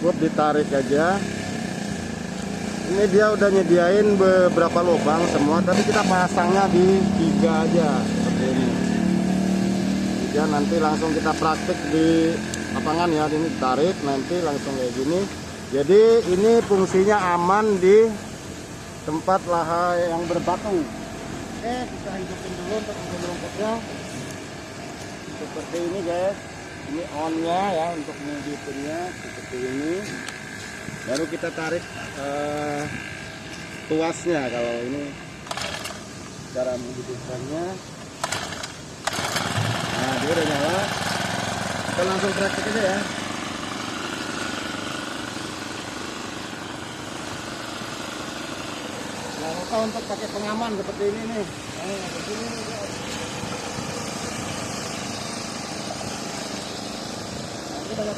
cukup ditarik aja. Ini dia udah nyediain beberapa lubang semua tapi kita pasangnya di tiga aja seperti ini. Tiga nanti langsung kita praktik di lapangan ya ini tarik nanti langsung kayak gini. Jadi ini fungsinya aman di tempat laha yang berbatu. Oke kita hidupin dulu untuk rumputnya seperti ini guys ini onnya ya untuk menghidupinnya seperti ini. Baru kita tarik eh, tuasnya kalau ini. Cara menghidupkannya. Nah dia udah nyala. Kita langsung praktik aja ya. Lupa untuk pakai pengaman seperti ini nih. Nah, begini nih, ada